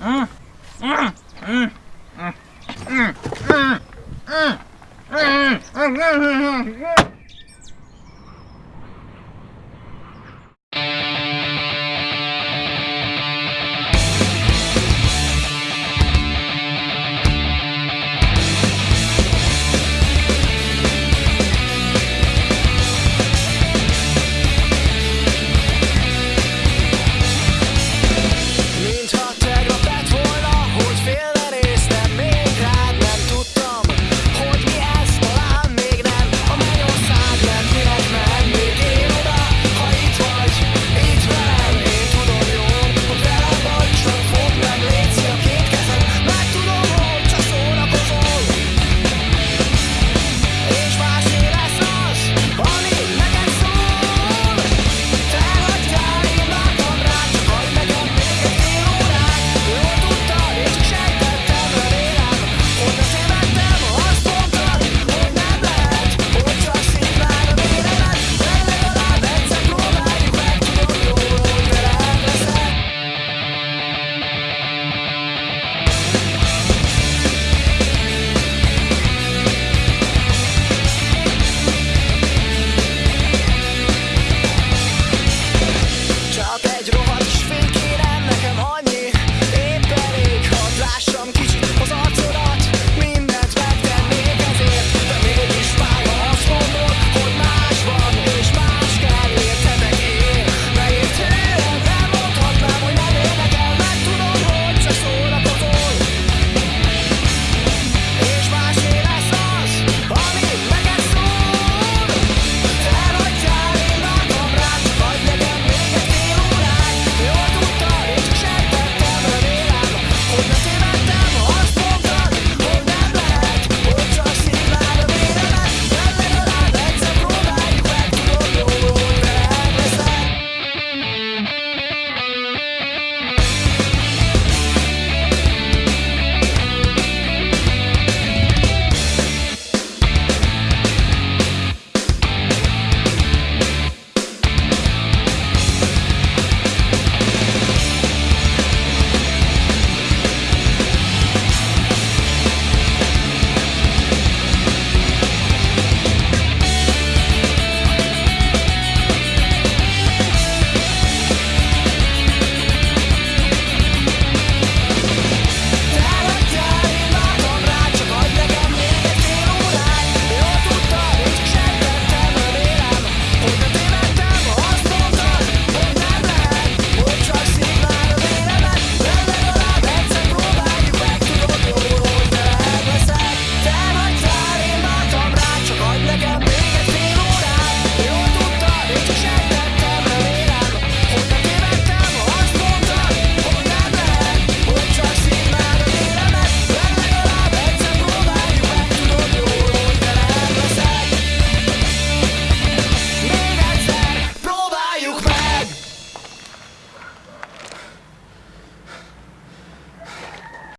응.